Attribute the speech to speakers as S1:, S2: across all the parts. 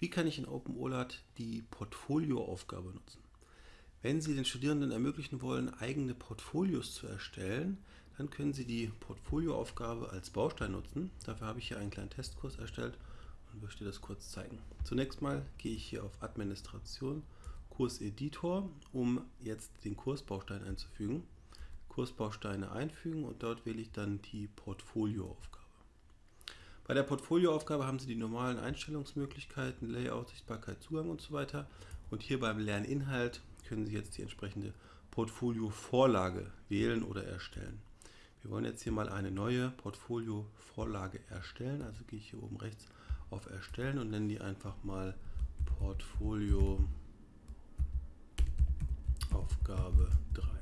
S1: Wie kann ich in OpenOLAT die Portfolioaufgabe nutzen? Wenn Sie den Studierenden ermöglichen wollen, eigene Portfolios zu erstellen, dann können Sie die Portfolioaufgabe als Baustein nutzen. Dafür habe ich hier einen kleinen Testkurs erstellt und möchte das kurz zeigen. Zunächst mal gehe ich hier auf Administration, Kurseditor, um jetzt den Kursbaustein einzufügen. Kursbausteine einfügen und dort wähle ich dann die Portfolioaufgabe. Bei der Portfolioaufgabe haben Sie die normalen Einstellungsmöglichkeiten, Layout, Sichtbarkeit, Zugang und so weiter. Und hier beim Lerninhalt können Sie jetzt die entsprechende Portfolio-Vorlage wählen oder erstellen. Wir wollen jetzt hier mal eine neue Portfolio-Vorlage erstellen. Also gehe ich hier oben rechts auf Erstellen und nenne die einfach mal Portfolio Aufgabe 3.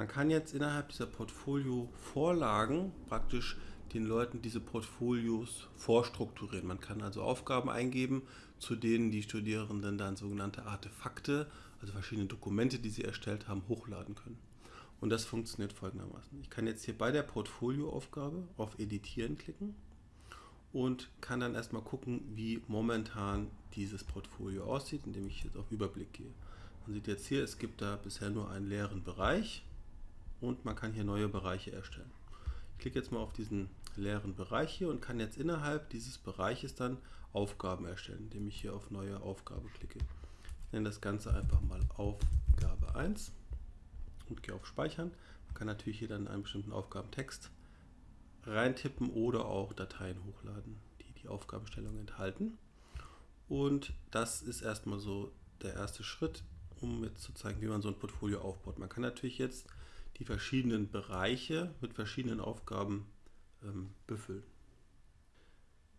S1: Man kann jetzt innerhalb dieser Portfolio-Vorlagen praktisch den Leuten diese Portfolios vorstrukturieren. Man kann also Aufgaben eingeben, zu denen die Studierenden dann sogenannte Artefakte, also verschiedene Dokumente, die sie erstellt haben, hochladen können. Und das funktioniert folgendermaßen. Ich kann jetzt hier bei der Portfolioaufgabe auf Editieren klicken und kann dann erstmal gucken, wie momentan dieses Portfolio aussieht, indem ich jetzt auf Überblick gehe. Man sieht jetzt hier, es gibt da bisher nur einen leeren Bereich und man kann hier neue Bereiche erstellen. Ich klicke jetzt mal auf diesen leeren Bereich hier und kann jetzt innerhalb dieses Bereiches dann Aufgaben erstellen, indem ich hier auf Neue Aufgabe klicke. Ich nenne das Ganze einfach mal Aufgabe 1 und gehe auf Speichern. Man kann natürlich hier dann einen bestimmten Aufgabentext reintippen oder auch Dateien hochladen, die die Aufgabenstellung enthalten. Und das ist erstmal so der erste Schritt, um jetzt zu zeigen, wie man so ein Portfolio aufbaut. Man kann natürlich jetzt die verschiedenen Bereiche mit verschiedenen Aufgaben ähm, befüllen.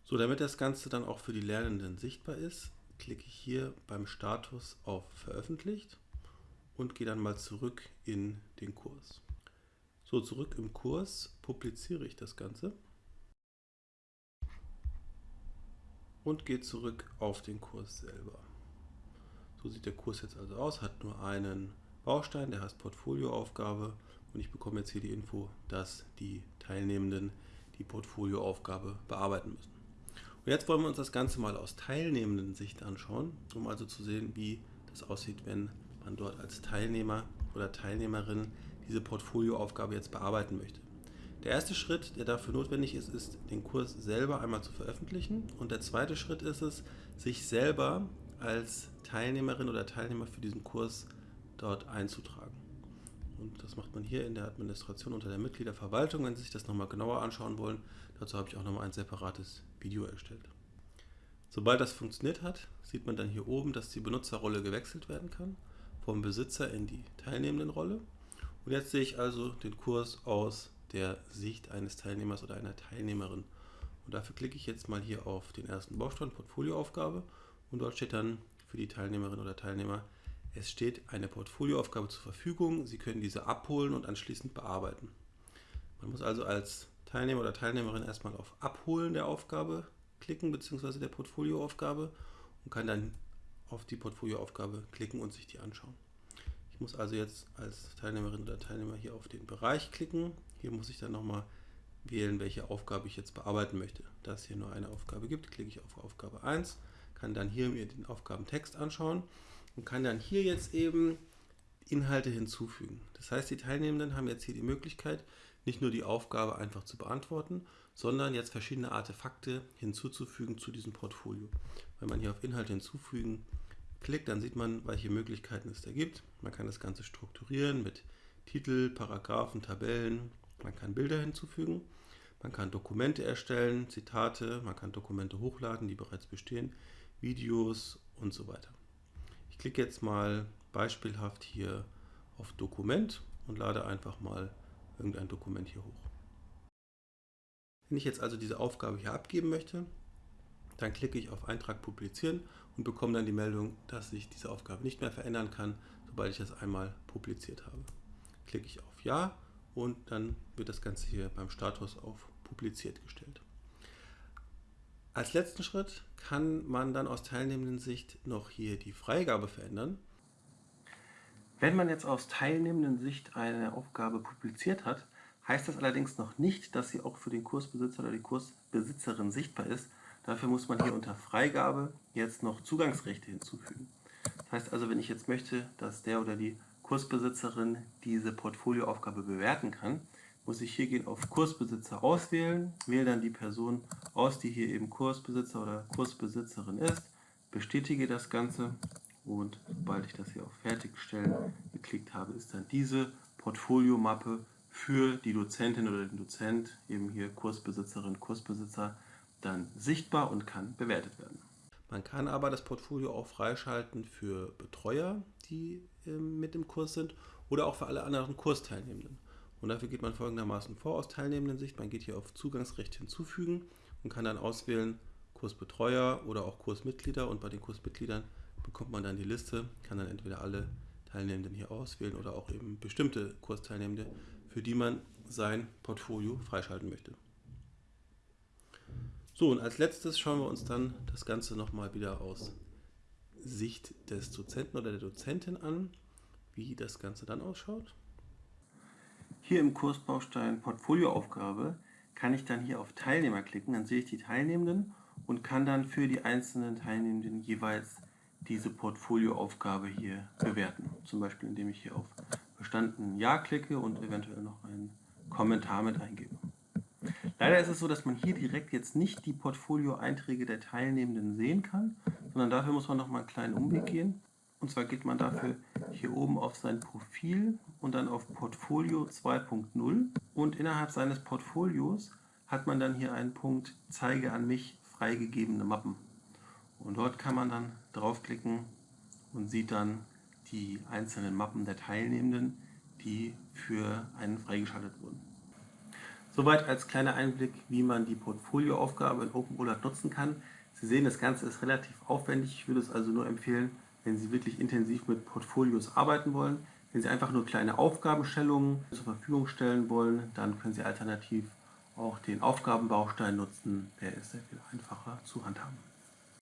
S1: So, damit das Ganze dann auch für die Lernenden sichtbar ist, klicke ich hier beim Status auf Veröffentlicht und gehe dann mal zurück in den Kurs. So, zurück im Kurs publiziere ich das Ganze und gehe zurück auf den Kurs selber. So sieht der Kurs jetzt also aus, hat nur einen Baustein, der heißt Portfolioaufgabe und ich bekomme jetzt hier die Info, dass die Teilnehmenden die Portfolioaufgabe bearbeiten müssen. Und jetzt wollen wir uns das Ganze mal aus teilnehmenden Sicht anschauen, um also zu sehen, wie das aussieht, wenn man dort als Teilnehmer oder Teilnehmerin diese Portfolioaufgabe jetzt bearbeiten möchte. Der erste Schritt, der dafür notwendig ist, ist, den Kurs selber einmal zu veröffentlichen. Und der zweite Schritt ist es, sich selber als Teilnehmerin oder Teilnehmer für diesen Kurs dort einzutragen. Und das macht man hier in der Administration unter der Mitgliederverwaltung. Wenn Sie sich das nochmal genauer anschauen wollen, dazu habe ich auch nochmal ein separates Video erstellt. Sobald das funktioniert hat, sieht man dann hier oben, dass die Benutzerrolle gewechselt werden kann, vom Besitzer in die Teilnehmendenrolle. Und jetzt sehe ich also den Kurs aus der Sicht eines Teilnehmers oder einer Teilnehmerin. Und dafür klicke ich jetzt mal hier auf den ersten Baustein, Portfolioaufgabe, und dort steht dann für die Teilnehmerin oder Teilnehmer es steht eine Portfolioaufgabe zur Verfügung. Sie können diese abholen und anschließend bearbeiten. Man muss also als Teilnehmer oder Teilnehmerin erstmal auf Abholen der Aufgabe klicken bzw. der Portfolioaufgabe und kann dann auf die Portfolioaufgabe klicken und sich die anschauen. Ich muss also jetzt als Teilnehmerin oder Teilnehmer hier auf den Bereich klicken. Hier muss ich dann nochmal wählen, welche Aufgabe ich jetzt bearbeiten möchte. Da es hier nur eine Aufgabe gibt, klicke ich auf Aufgabe 1, kann dann hier mir den Aufgabentext anschauen und kann dann hier jetzt eben Inhalte hinzufügen. Das heißt, die Teilnehmenden haben jetzt hier die Möglichkeit, nicht nur die Aufgabe einfach zu beantworten, sondern jetzt verschiedene Artefakte hinzuzufügen zu diesem Portfolio. Wenn man hier auf Inhalte hinzufügen klickt, dann sieht man, welche Möglichkeiten es da gibt. Man kann das Ganze strukturieren mit Titel, Paragraphen, Tabellen. Man kann Bilder hinzufügen. Man kann Dokumente erstellen, Zitate, man kann Dokumente hochladen, die bereits bestehen, Videos und so weiter klicke jetzt mal beispielhaft hier auf Dokument und lade einfach mal irgendein Dokument hier hoch. Wenn ich jetzt also diese Aufgabe hier abgeben möchte, dann klicke ich auf Eintrag publizieren und bekomme dann die Meldung, dass sich diese Aufgabe nicht mehr verändern kann, sobald ich das einmal publiziert habe. Klicke ich auf Ja und dann wird das Ganze hier beim Status auf publiziert gestellt. Als letzten Schritt kann man dann aus teilnehmenden Sicht noch hier die Freigabe verändern. Wenn man jetzt aus teilnehmenden Sicht eine Aufgabe publiziert hat, heißt das allerdings noch nicht, dass sie auch für den Kursbesitzer oder die Kursbesitzerin sichtbar ist, Dafür muss man hier unter Freigabe jetzt noch Zugangsrechte hinzufügen. Das heißt also, wenn ich jetzt möchte, dass der oder die Kursbesitzerin diese Portfolioaufgabe bewerten kann, muss ich hier gehen auf Kursbesitzer auswählen, wähle dann die Person aus, die hier eben Kursbesitzer oder Kursbesitzerin ist, bestätige das Ganze und sobald ich das hier auf Fertigstellen geklickt habe, ist dann diese Portfoliomappe für die Dozentin oder den Dozent, eben hier Kursbesitzerin, Kursbesitzer, dann sichtbar und kann bewertet werden. Man kann aber das Portfolio auch freischalten für Betreuer, die ähm, mit im Kurs sind oder auch für alle anderen Kursteilnehmenden. Und dafür geht man folgendermaßen vor aus Teilnehmendensicht. Man geht hier auf Zugangsrecht hinzufügen und kann dann auswählen Kursbetreuer oder auch Kursmitglieder. Und bei den Kursmitgliedern bekommt man dann die Liste, kann dann entweder alle Teilnehmenden hier auswählen oder auch eben bestimmte Kursteilnehmende, für die man sein Portfolio freischalten möchte. So, und als letztes schauen wir uns dann das Ganze nochmal wieder aus Sicht des Dozenten oder der Dozentin an, wie das Ganze dann ausschaut. Hier im Kursbaustein Portfolioaufgabe kann ich dann hier auf Teilnehmer klicken, dann sehe ich die Teilnehmenden und kann dann für die einzelnen Teilnehmenden jeweils diese Portfolioaufgabe hier bewerten. Zum Beispiel indem ich hier auf bestanden Ja klicke und eventuell noch einen Kommentar mit eingebe. Leider ist es so, dass man hier direkt jetzt nicht die Portfolio-Einträge der Teilnehmenden sehen kann, sondern dafür muss man noch mal einen kleinen Umweg gehen. Und zwar geht man dafür hier oben auf sein Profil und dann auf Portfolio 2.0 und innerhalb seines Portfolios hat man dann hier einen Punkt Zeige an mich freigegebene Mappen. Und dort kann man dann draufklicken und sieht dann die einzelnen Mappen der Teilnehmenden, die für einen freigeschaltet wurden. Soweit als kleiner Einblick, wie man die Portfolioaufgabe in OpenOLAT nutzen kann. Sie sehen, das Ganze ist relativ aufwendig. Ich würde es also nur empfehlen, wenn Sie wirklich intensiv mit Portfolios arbeiten wollen. Wenn Sie einfach nur kleine Aufgabenstellungen zur Verfügung stellen wollen, dann können Sie alternativ auch den Aufgabenbaustein nutzen. Der ist sehr viel einfacher zu handhaben.